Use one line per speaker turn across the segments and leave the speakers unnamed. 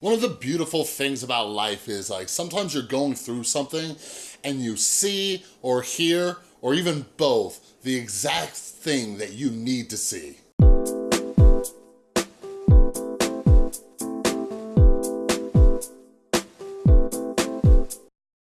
One of the beautiful things about life is like sometimes you're going through something and you see or hear or even both the exact thing that you need to see.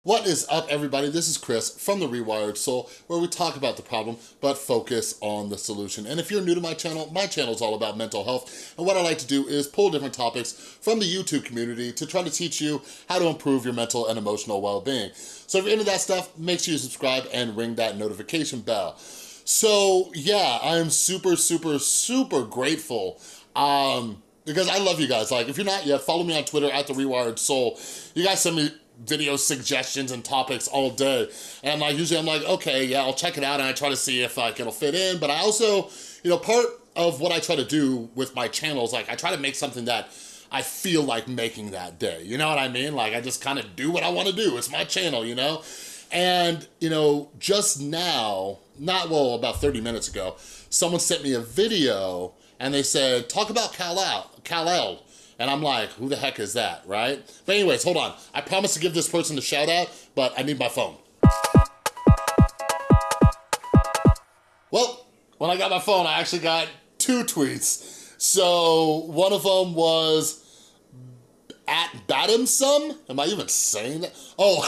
What is up everybody? This is Chris from The Rewired Soul where we talk about the problem but focus on the solution. And if you're new to my channel, my channel is all about mental health and what I like to do is pull different topics from the YouTube community to try to teach you how to improve your mental and emotional well-being. So if you're into that stuff, make sure you subscribe and ring that notification bell. So yeah, I am super, super, super grateful um, because I love you guys. Like if you're not yet, follow me on Twitter at The Rewired Soul. You guys send me video suggestions and topics all day. And like usually I'm like, okay, yeah, I'll check it out and I try to see if like it'll fit in. But I also, you know, part of what I try to do with my channel is like I try to make something that I feel like making that day. You know what I mean? Like I just kind of do what I want to do. It's my channel, you know? And, you know, just now, not, well, about 30 minutes ago, someone sent me a video and they said, talk about Kalel, Kalel and I'm like, who the heck is that, right? But anyways, hold on. I promise to give this person a shout out, but I need my phone. Well, when I got my phone, I actually got two tweets. So one of them was at Badimsum. Am I even saying that? Oh,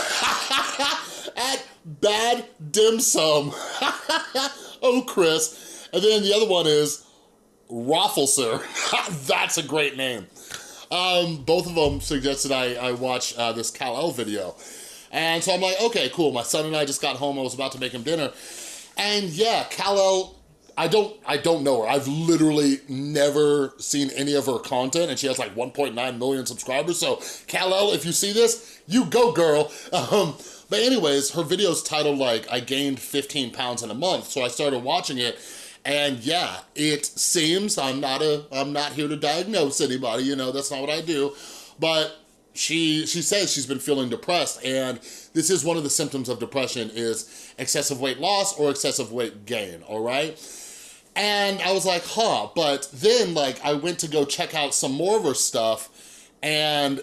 at Bad Dim Sum. oh, Chris. And then the other one is Raffleser. That's a great name. Um, both of them suggested I, I watch uh, this Kalel video. And so I'm like, okay, cool. My son and I just got home. I was about to make him dinner. And yeah, Kalel, I don't, I don't know her. I've literally never seen any of her content and she has like 1.9 million subscribers. So Kalel, if you see this, you go girl. Um, but anyways, her video's titled like, I gained 15 pounds in a month. So I started watching it and yeah, it seems, I'm not a, I'm not here to diagnose anybody, you know, that's not what I do, but she she says she's been feeling depressed and this is one of the symptoms of depression is excessive weight loss or excessive weight gain, all right? And I was like, huh, but then like I went to go check out some more of her stuff and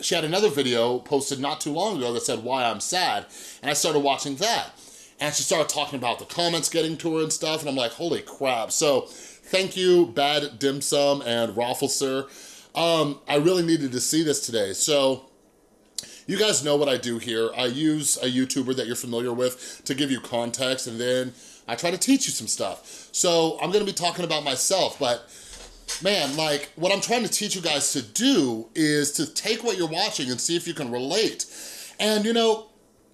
she had another video posted not too long ago that said why I'm sad and I started watching that and she started talking about the comments getting to her and stuff, and I'm like, holy crap. So thank you, Bad Dim Sum and Raffleser. Um, I really needed to see this today. So you guys know what I do here. I use a YouTuber that you're familiar with to give you context, and then I try to teach you some stuff. So I'm gonna be talking about myself, but man, like what I'm trying to teach you guys to do is to take what you're watching and see if you can relate. And you know,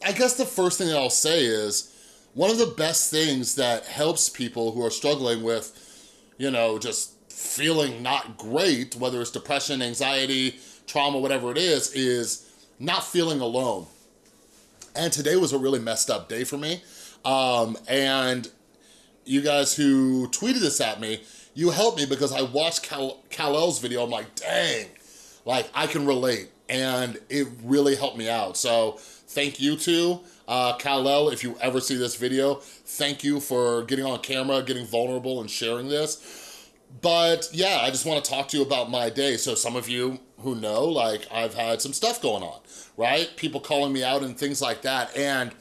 I guess the first thing that I'll say is, one of the best things that helps people who are struggling with, you know, just feeling not great, whether it's depression, anxiety, trauma, whatever it is, is not feeling alone. And today was a really messed up day for me. Um, and you guys who tweeted this at me, you helped me because I watched Kal Kalel's video. I'm like, dang, like I can relate. And it really helped me out. So thank you to uh, Kalel, if you ever see this video, thank you for getting on camera, getting vulnerable and sharing this. But yeah, I just wanna talk to you about my day. So some of you who know, like I've had some stuff going on, right? People calling me out and things like that. And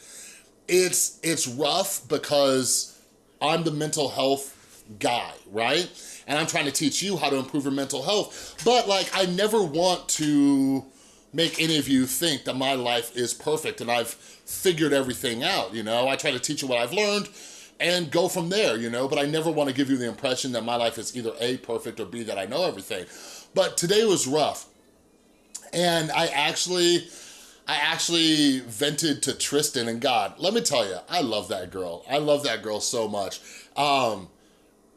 it's, it's rough because I'm the mental health guy, right? And I'm trying to teach you how to improve your mental health. But like, I never want to make any of you think that my life is perfect and I've figured everything out, you know? I try to teach you what I've learned and go from there, you know? But I never wanna give you the impression that my life is either A, perfect, or B, that I know everything. But today was rough. And I actually, I actually vented to Tristan and God, let me tell you, I love that girl. I love that girl so much. Um,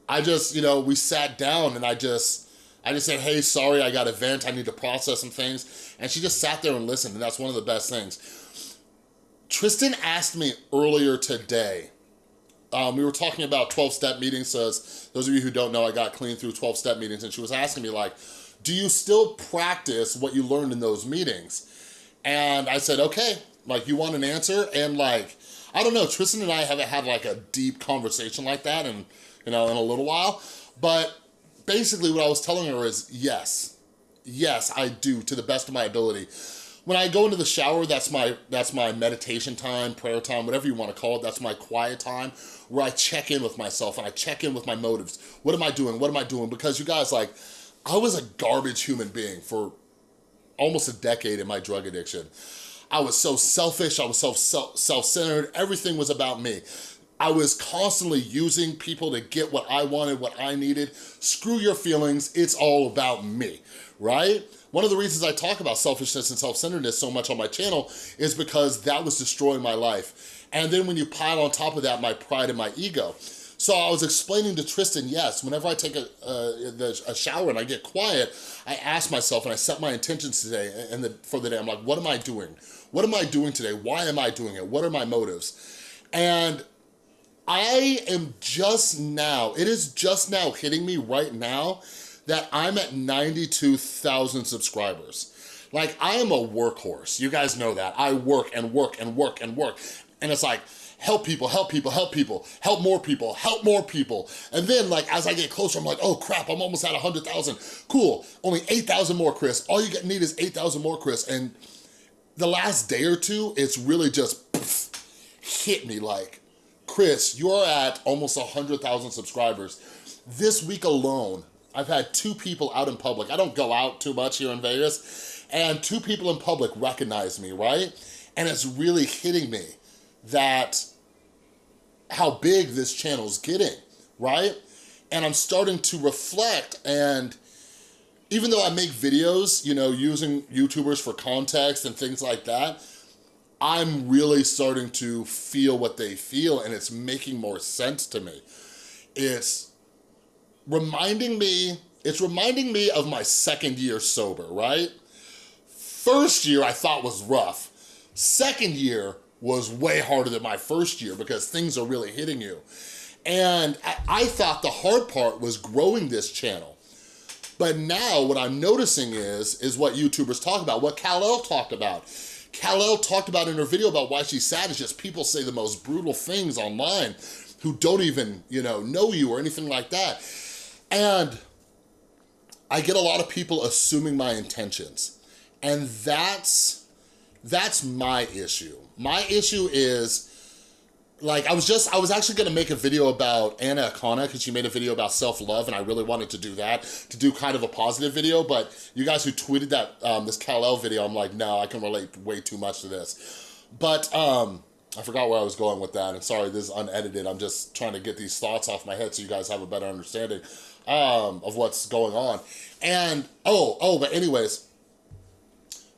I just, you know, we sat down and I just, I just said, hey, sorry, I got a vent, I need to process some things. And she just sat there and listened, and that's one of the best things. Tristan asked me earlier today, um, we were talking about 12-step meetings, so those of you who don't know, I got clean through 12-step meetings, and she was asking me like, do you still practice what you learned in those meetings? And I said, okay, like you want an answer? And like, I don't know, Tristan and I haven't had like a deep conversation like that and you know, in a little while, but basically what I was telling her is yes, yes, I do, to the best of my ability. When I go into the shower, that's my that's my meditation time, prayer time, whatever you wanna call it, that's my quiet time, where I check in with myself and I check in with my motives. What am I doing, what am I doing? Because you guys, like, I was a garbage human being for almost a decade in my drug addiction. I was so selfish, I was so self-centered, everything was about me. I was constantly using people to get what I wanted, what I needed. Screw your feelings, it's all about me, right? One of the reasons I talk about selfishness and self-centeredness so much on my channel is because that was destroying my life. And then when you pile on top of that, my pride and my ego. So I was explaining to Tristan, yes, whenever I take a, a, a, shower and I get quiet, I ask myself and I set my intentions today and the, for the day. I'm like, what am I doing? What am I doing today? Why am I doing it? What are my motives? And I am just now, it is just now hitting me right now that I'm at 92,000 subscribers. Like, I am a workhorse. You guys know that. I work and work and work and work. And it's like, help people, help people, help people, help more people, help more people. And then like, as I get closer, I'm like, oh crap, I'm almost at 100,000. Cool, only 8,000 more, Chris. All you need is 8,000 more, Chris. And the last day or two, it's really just poof, hit me like, Chris, you're at almost 100,000 subscribers. This week alone, I've had two people out in public. I don't go out too much here in Vegas, and two people in public recognize me, right? And it's really hitting me that how big this channel's getting, right? And I'm starting to reflect and even though I make videos, you know, using YouTubers for context and things like that, I'm really starting to feel what they feel and it's making more sense to me. It's reminding me, it's reminding me of my second year sober, right? First year I thought was rough. Second year was way harder than my first year because things are really hitting you. And I thought the hard part was growing this channel. But now what I'm noticing is, is what YouTubers talk about, what Kalel talked about. Kalel talked about in her video about why she's sad is just people say the most brutal things online who don't even, you know, know you or anything like that. And I get a lot of people assuming my intentions. And that's, that's my issue. My issue is, like I was just, I was actually gonna make a video about Anna Akana because she made a video about self-love and I really wanted to do that, to do kind of a positive video, but you guys who tweeted that, um, this Kalel video, I'm like, no, I can relate way too much to this. But um, I forgot where I was going with that and sorry, this is unedited. I'm just trying to get these thoughts off my head so you guys have a better understanding um, of what's going on. And, oh, oh, but anyways,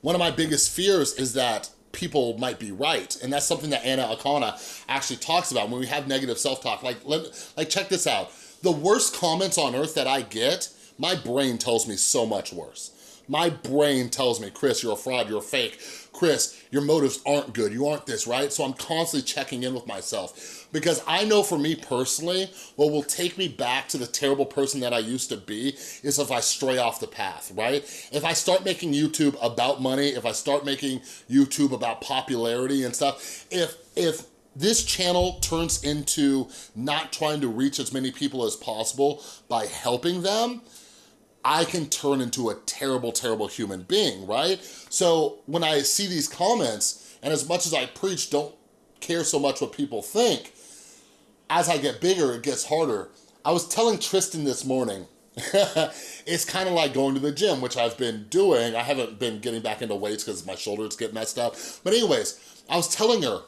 one of my biggest fears is that people might be right. And that's something that Anna Akana actually talks about when we have negative self-talk. Like, let, like check this out. The worst comments on earth that I get, my brain tells me so much worse. My brain tells me, Chris, you're a fraud, you're a fake. Chris, your motives aren't good, you aren't this, right? So I'm constantly checking in with myself because I know for me personally, what will take me back to the terrible person that I used to be is if I stray off the path, right? If I start making YouTube about money, if I start making YouTube about popularity and stuff, if, if this channel turns into not trying to reach as many people as possible by helping them, I can turn into a terrible, terrible human being, right? So when I see these comments, and as much as I preach, don't care so much what people think, as I get bigger, it gets harder. I was telling Tristan this morning, it's kind of like going to the gym, which I've been doing. I haven't been getting back into weights because my shoulders get messed up. But anyways, I was telling her,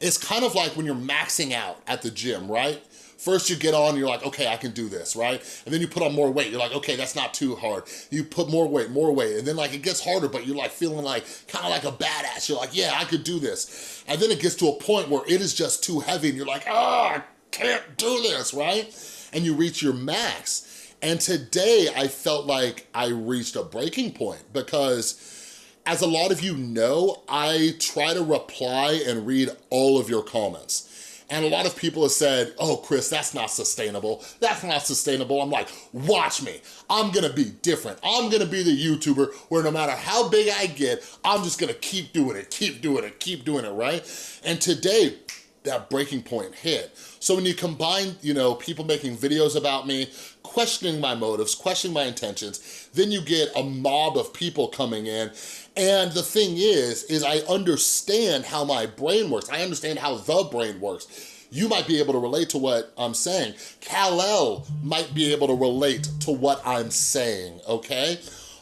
it's kind of like when you're maxing out at the gym, right? First you get on, you're like, okay, I can do this, right? And then you put on more weight. You're like, okay, that's not too hard. You put more weight, more weight. And then like it gets harder, but you're like feeling like, kind of like a badass. You're like, yeah, I could do this. And then it gets to a point where it is just too heavy and you're like, ah, I can't do this, right? And you reach your max. And today I felt like I reached a breaking point because as a lot of you know, I try to reply and read all of your comments. And a lot of people have said, oh, Chris, that's not sustainable. That's not sustainable. I'm like, watch me. I'm gonna be different. I'm gonna be the YouTuber where no matter how big I get, I'm just gonna keep doing it, keep doing it, keep doing it, right? And today, that breaking point hit. So when you combine, you know, people making videos about me, questioning my motives, questioning my intentions, then you get a mob of people coming in. And the thing is, is I understand how my brain works. I understand how the brain works. You might be able to relate to what I'm saying. Kalel might be able to relate to what I'm saying, okay?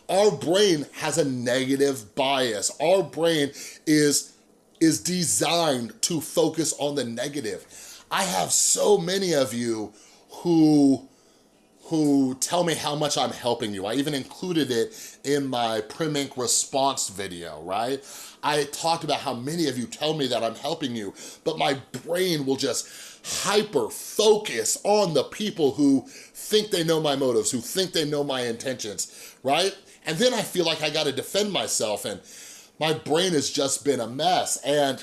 Our brain has a negative bias. Our brain is is designed to focus on the negative. I have so many of you who who tell me how much I'm helping you. I even included it in my Primink response video, right? I talked about how many of you tell me that I'm helping you, but my brain will just hyper focus on the people who think they know my motives, who think they know my intentions, right? And then I feel like I gotta defend myself and my brain has just been a mess. And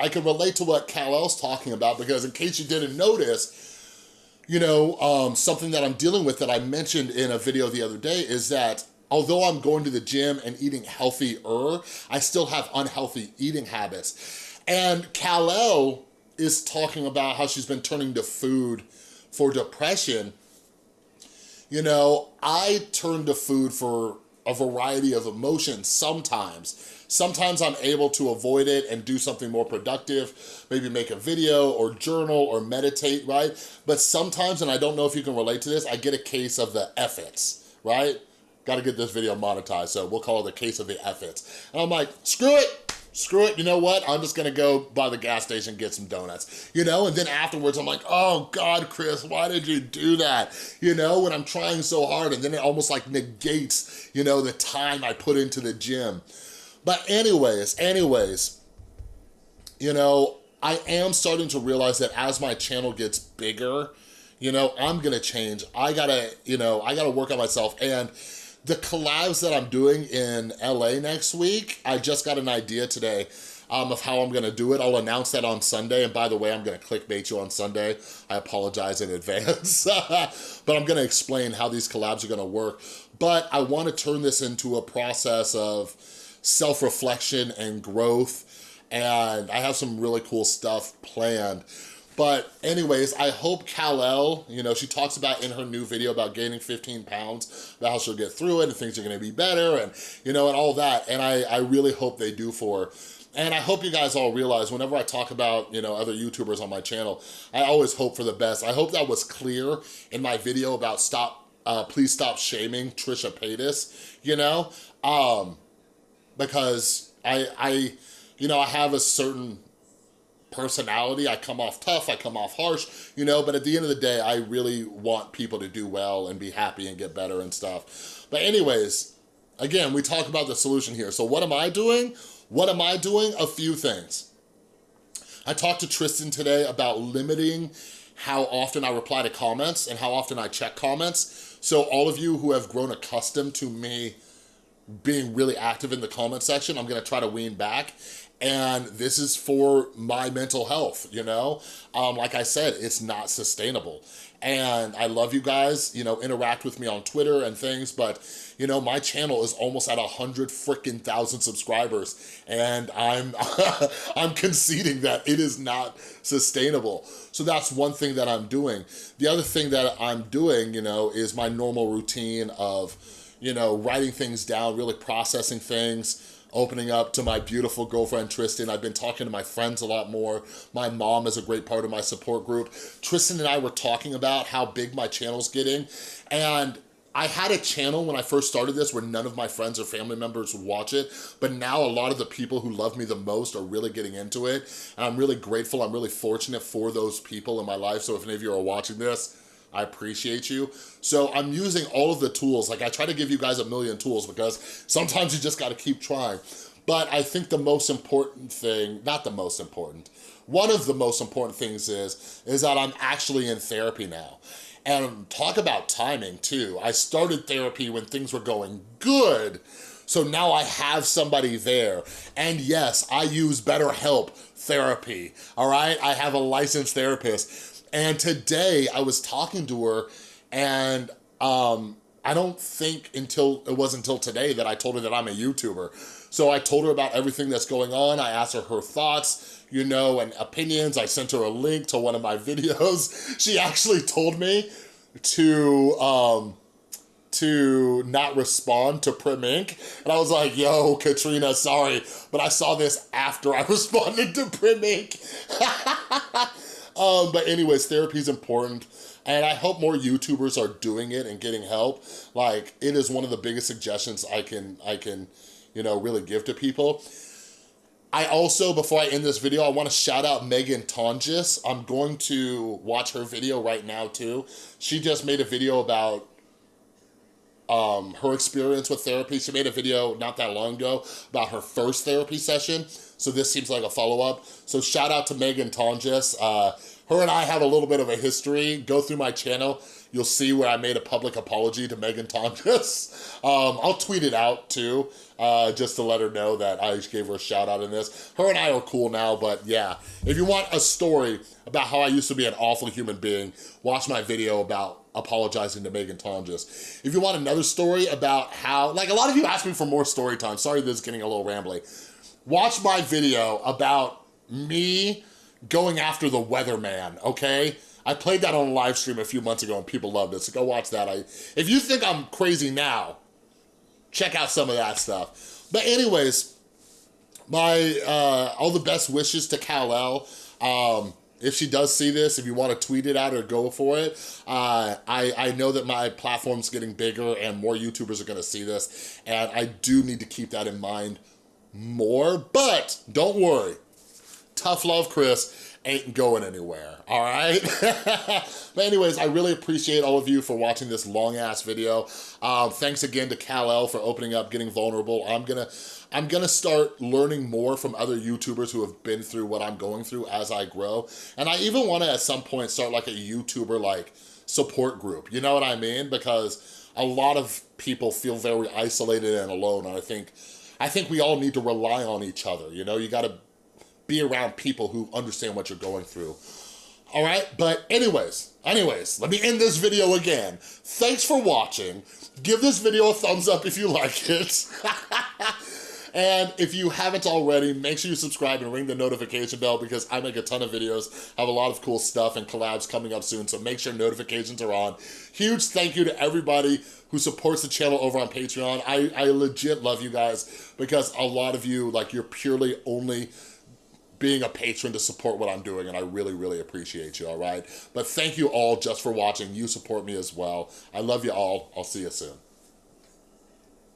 I can relate to what Kalel's talking about because in case you didn't notice, you know, um, something that I'm dealing with that I mentioned in a video the other day is that although I'm going to the gym and eating healthier, I still have unhealthy eating habits. And Kalel is talking about how she's been turning to food for depression. You know, I turn to food for a variety of emotions sometimes. Sometimes I'm able to avoid it and do something more productive, maybe make a video or journal or meditate, right? But sometimes, and I don't know if you can relate to this, I get a case of the efforts, right? Gotta get this video monetized, so we'll call it the case of the efforts. And I'm like, screw it, screw it, you know what? I'm just gonna go by the gas station, get some donuts, you know? And then afterwards, I'm like, oh God, Chris, why did you do that? You know, when I'm trying so hard and then it almost like negates, you know, the time I put into the gym. But anyways, anyways, you know, I am starting to realize that as my channel gets bigger, you know, I'm gonna change. I gotta, you know, I gotta work on myself and the collabs that I'm doing in LA next week, I just got an idea today um, of how I'm gonna do it. I'll announce that on Sunday. And by the way, I'm gonna clickbait you on Sunday. I apologize in advance. but I'm gonna explain how these collabs are gonna work. But I wanna turn this into a process of self-reflection and growth. And I have some really cool stuff planned but anyways, I hope Kalel, you know, she talks about in her new video about gaining 15 pounds, about how she'll get through it and things are gonna be better and, you know, and all that. And I, I really hope they do for her. And I hope you guys all realize whenever I talk about, you know, other YouTubers on my channel, I always hope for the best. I hope that was clear in my video about stop, uh, please stop shaming Trisha Paytas, you know, um, because I, I, you know, I have a certain personality. I come off tough, I come off harsh, you know, but at the end of the day, I really want people to do well and be happy and get better and stuff. But anyways, again, we talk about the solution here. So what am I doing? What am I doing? A few things. I talked to Tristan today about limiting how often I reply to comments and how often I check comments. So all of you who have grown accustomed to me being really active in the comment section, I'm gonna try to wean back and this is for my mental health, you know? Um, like I said, it's not sustainable. And I love you guys, you know, interact with me on Twitter and things, but you know, my channel is almost at a hundred freaking thousand subscribers and I'm, I'm conceding that it is not sustainable. So that's one thing that I'm doing. The other thing that I'm doing, you know, is my normal routine of, you know, writing things down, really processing things, opening up to my beautiful girlfriend, Tristan. I've been talking to my friends a lot more. My mom is a great part of my support group. Tristan and I were talking about how big my channel's getting. And I had a channel when I first started this where none of my friends or family members would watch it, but now a lot of the people who love me the most are really getting into it. And I'm really grateful, I'm really fortunate for those people in my life. So if any of you are watching this, I appreciate you. So I'm using all of the tools. Like I try to give you guys a million tools because sometimes you just gotta keep trying. But I think the most important thing, not the most important, one of the most important things is, is that I'm actually in therapy now. And talk about timing too. I started therapy when things were going good. So now I have somebody there. And yes, I use BetterHelp therapy, all right? I have a licensed therapist and today I was talking to her and um, I don't think until, it was until today that I told her that I'm a YouTuber. So I told her about everything that's going on. I asked her her thoughts, you know, and opinions. I sent her a link to one of my videos. She actually told me to, um, to not respond to Prim Inc. And I was like, yo, Katrina, sorry, but I saw this after I responded to Prim Inc. um, but anyways, therapy is important. And I hope more YouTubers are doing it and getting help. Like, it is one of the biggest suggestions I can, I can, you know, really give to people. I also, before I end this video, I wanna shout out Megan Tonjes. I'm going to watch her video right now too. She just made a video about um, her experience with therapy. She made a video not that long ago about her first therapy session. So this seems like a follow-up. So shout out to Megan Tonjes. Uh, her and I have a little bit of a history. Go through my channel. You'll see where I made a public apology to Megan Tonjes. Um, I'll tweet it out too, uh, just to let her know that I gave her a shout out in this. Her and I are cool now, but yeah. If you want a story about how I used to be an awful human being, watch my video about apologizing to Megan Tonjes. If you want another story about how, like a lot of you ask me for more story time. Sorry this is getting a little rambly. Watch my video about me going after the weatherman, okay? I played that on a live stream a few months ago and people loved it, so go watch that. I, if you think I'm crazy now, check out some of that stuff. But anyways, my, uh, all the best wishes to Kalel. Um, if she does see this, if you want to tweet it out or go for it, uh, I, I know that my platform's getting bigger and more YouTubers are gonna see this, and I do need to keep that in mind more, but don't worry. Tough love, Chris ain't going anywhere, all right? but anyways, I really appreciate all of you for watching this long ass video. Um, thanks again to Kalel for opening up, getting vulnerable. I'm gonna, I'm gonna start learning more from other YouTubers who have been through what I'm going through as I grow. And I even wanna at some point start like a YouTuber like support group, you know what I mean? Because a lot of people feel very isolated and alone, and I think, I think we all need to rely on each other, you know? You gotta be around people who understand what you're going through. All right, but anyways, anyways, let me end this video again. Thanks for watching. Give this video a thumbs up if you like it. and if you haven't already, make sure you subscribe and ring the notification bell because I make a ton of videos, have a lot of cool stuff and collabs coming up soon, so make sure notifications are on. Huge thank you to everybody who supports the channel over on Patreon. I, I legit love you guys because a lot of you, like, you're purely only being a patron to support what I'm doing, and I really, really appreciate you, all right? But thank you all just for watching. You support me as well. I love you all. I'll see you soon.